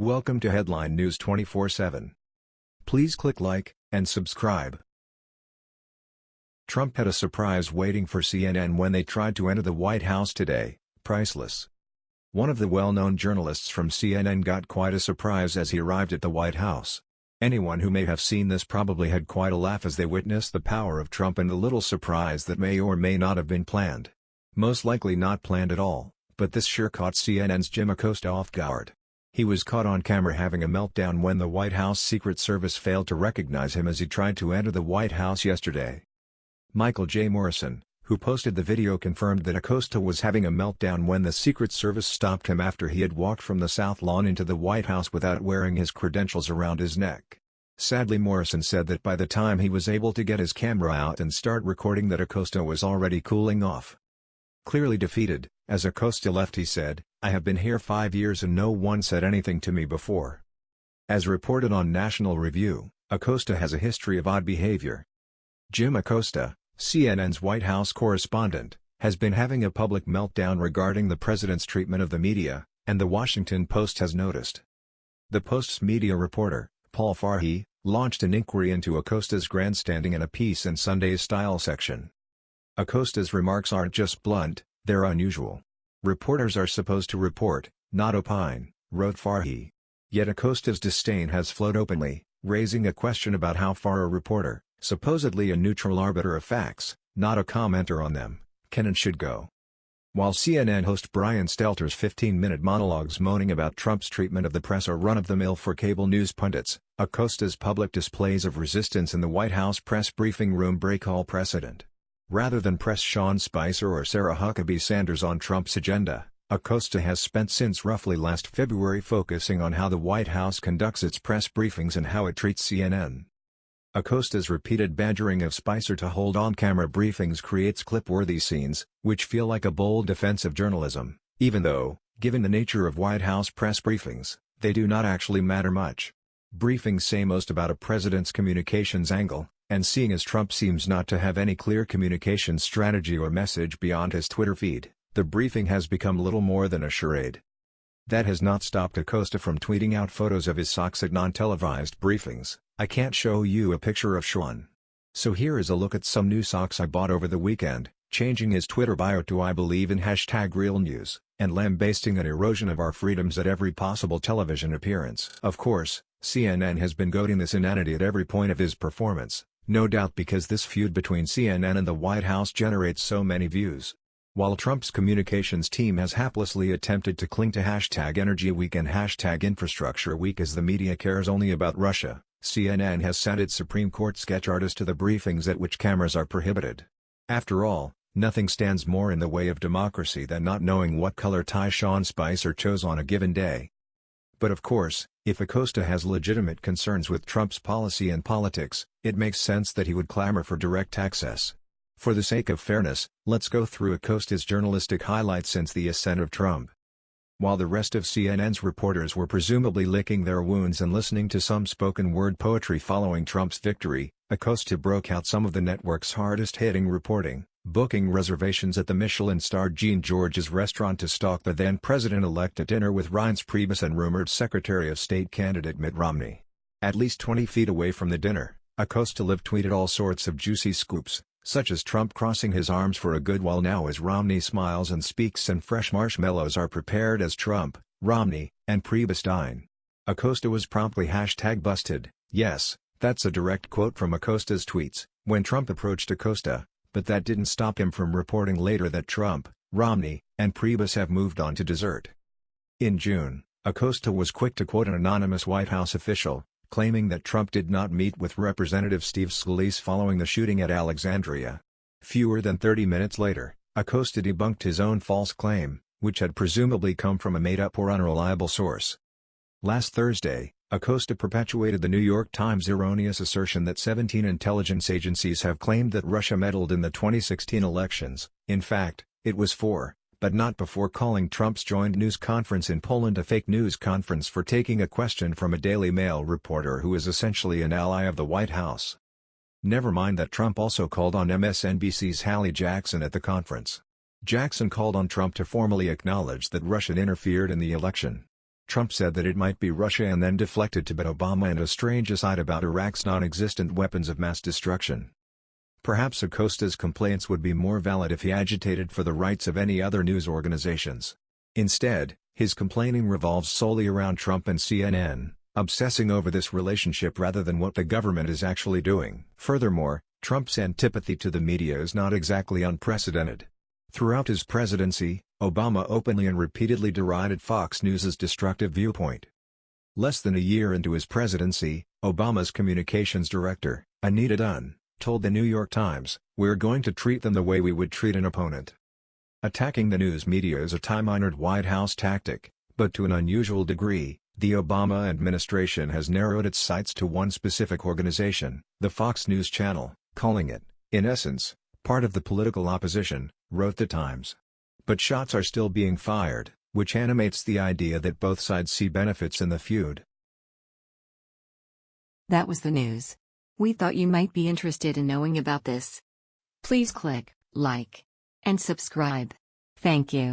Welcome to Headline News 24/7. Please click like and subscribe. Trump had a surprise waiting for CNN when they tried to enter the White House today, priceless. One of the well-known journalists from CNN got quite a surprise as he arrived at the White House. Anyone who may have seen this probably had quite a laugh as they witnessed the power of Trump and the little surprise that may or may not have been planned. Most likely not planned at all, but this sure caught CNN's Jim Acosta off guard. He was caught on camera having a meltdown when the White House Secret Service failed to recognize him as he tried to enter the White House yesterday. Michael J. Morrison, who posted the video confirmed that Acosta was having a meltdown when the Secret Service stopped him after he had walked from the South Lawn into the White House without wearing his credentials around his neck. Sadly Morrison said that by the time he was able to get his camera out and start recording that Acosta was already cooling off. Clearly defeated, as Acosta left he said, I have been here five years and no one said anything to me before. As reported on National Review, Acosta has a history of odd behavior. Jim Acosta, CNN's White House correspondent, has been having a public meltdown regarding the president's treatment of the media, and The Washington Post has noticed. The Post's media reporter, Paul Farhi, launched an inquiry into Acosta's grandstanding in a piece in Sunday's Style section. Acosta's remarks aren't just blunt, they're unusual. Reporters are supposed to report, not opine, wrote Farhi. Yet Acosta's disdain has flowed openly, raising a question about how far a reporter, supposedly a neutral arbiter of facts, not a commenter on them, can and should go. While CNN host Brian Stelter's 15-minute monologues moaning about Trump's treatment of the press are run-of-the-mill for cable news pundits, Acosta's public displays of resistance in the White House press briefing room break all precedent. Rather than press Sean Spicer or Sarah Huckabee Sanders on Trump's agenda, Acosta has spent since roughly last February focusing on how the White House conducts its press briefings and how it treats CNN. Acosta's repeated badgering of Spicer to hold on-camera briefings creates clip-worthy scenes, which feel like a bold defense of journalism, even though, given the nature of White House press briefings, they do not actually matter much. Briefings say most about a president's communications angle, and seeing as Trump seems not to have any clear communication strategy or message beyond his Twitter feed, the briefing has become little more than a charade. That has not stopped Acosta from tweeting out photos of his socks at non-televised briefings, I can't show you a picture of Sean. So here is a look at some new socks I bought over the weekend, changing his Twitter bio to I believe in hashtag real news, and lambasting an erosion of our freedoms at every possible television appearance. Of course, CNN has been goading this inanity at every point of his performance, no doubt because this feud between CNN and the White House generates so many views. While Trump's communications team has haplessly attempted to cling to hashtag Energy Week and hashtag Infrastructure Week as the media cares only about Russia, CNN has sent its Supreme Court sketch artist to the briefings at which cameras are prohibited. After all, nothing stands more in the way of democracy than not knowing what color tie Sean Spicer chose on a given day. But of course, if Acosta has legitimate concerns with Trump's policy and politics, it makes sense that he would clamor for direct access. For the sake of fairness, let's go through Acosta's journalistic highlights since the ascent of Trump. While the rest of CNN's reporters were presumably licking their wounds and listening to some spoken word poetry following Trump's victory, Acosta broke out some of the network's hardest-hitting reporting booking reservations at the Michelin-starred Jean Georges restaurant to stalk the then-president-elect at dinner with Reince Priebus and rumored Secretary of State candidate Mitt Romney. At least 20 feet away from the dinner, Acosta Live tweeted all sorts of juicy scoops, such as Trump crossing his arms for a good while now as Romney smiles and speaks and fresh marshmallows are prepared as Trump, Romney, and Priebus dine. Acosta was promptly hashtag busted, yes, that's a direct quote from Acosta's tweets, when Trump approached Acosta, but that didn't stop him from reporting later that Trump, Romney, and Priebus have moved on to dessert. In June, Acosta was quick to quote an anonymous White House official, claiming that Trump did not meet with Representative Steve Scalise following the shooting at Alexandria. Fewer than 30 minutes later, Acosta debunked his own false claim, which had presumably come from a made-up or unreliable source. Last Thursday, Acosta perpetuated the New York Times' erroneous assertion that 17 intelligence agencies have claimed that Russia meddled in the 2016 elections, in fact, it was four, but not before calling Trump's joint news conference in Poland a fake news conference for taking a question from a Daily Mail reporter who is essentially an ally of the White House. Never mind that Trump also called on MSNBC's Hallie Jackson at the conference. Jackson called on Trump to formally acknowledge that Russia interfered in the election. Trump said that it might be Russia and then deflected to bet Obama and a strange aside about Iraq's non-existent weapons of mass destruction. Perhaps Acosta's complaints would be more valid if he agitated for the rights of any other news organizations. Instead, his complaining revolves solely around Trump and CNN, obsessing over this relationship rather than what the government is actually doing. Furthermore, Trump's antipathy to the media is not exactly unprecedented. Throughout his presidency, Obama openly and repeatedly derided Fox News' destructive viewpoint. Less than a year into his presidency, Obama's communications director, Anita Dunn, told the New York Times, We're going to treat them the way we would treat an opponent. Attacking the news media is a time-honored White House tactic, but to an unusual degree, the Obama administration has narrowed its sights to one specific organization, the Fox News Channel, calling it, in essence, part of the political opposition, wrote the Times. But shots are still being fired, which animates the idea that both sides see benefits in the feud. That was the news. We thought you might be interested in knowing about this. Please click like and subscribe. Thank you.